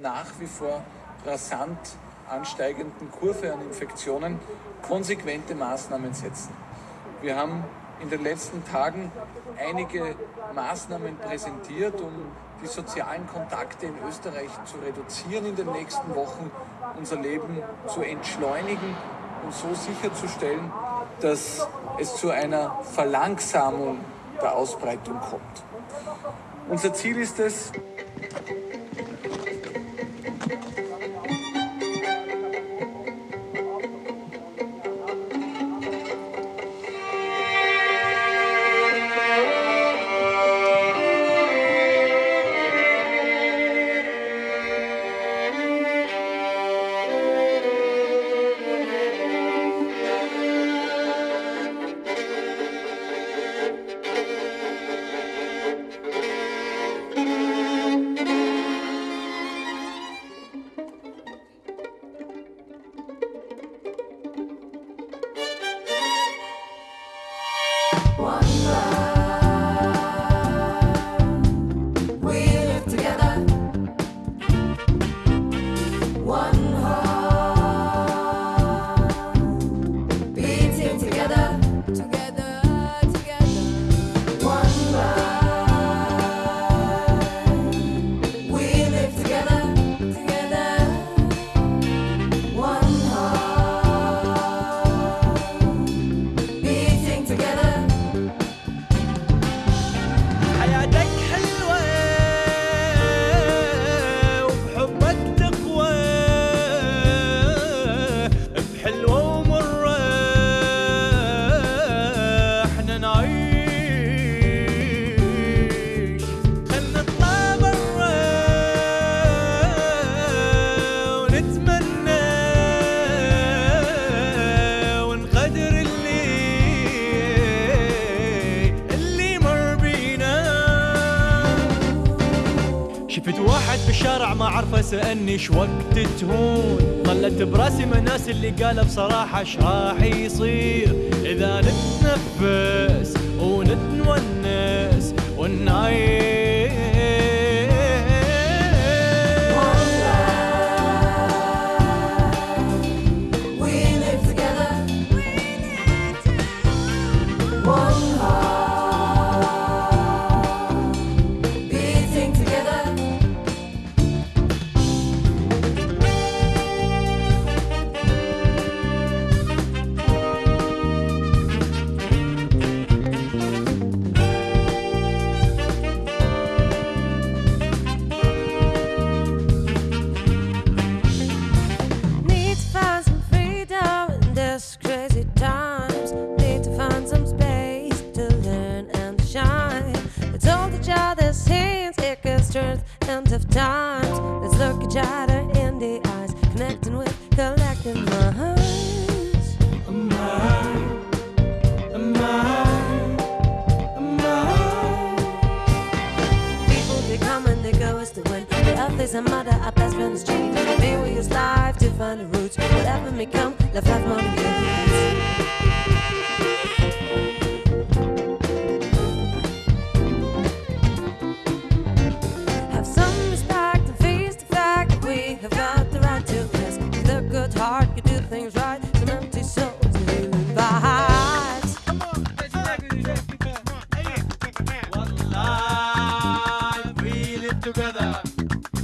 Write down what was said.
nach wie vor rasant ansteigenden Kurve an Infektionen konsequente Maßnahmen setzen. Wir haben in den letzten Tagen einige Maßnahmen präsentiert, um die sozialen Kontakte in Österreich zu reduzieren in den nächsten Wochen, unser Leben zu entschleunigen und so sicherzustellen, dass es zu einer Verlangsamung der Ausbreitung kommt. Unser Ziel ist es, قاعد بالشارع ما عرف اسالني وقت تهون. ظلت براسي مناس اللي قال بصراحة إيش راح يصير. إذا نتنفس ونتونس ونعيش. Oh end of times. Let's look each other in the eyes, connecting with collecting minds. Am People they come and they go as the wind. The earth is a mother, our best friends change. Maybe we use life to find the roots. Whatever may come, love have more you. Obrigado.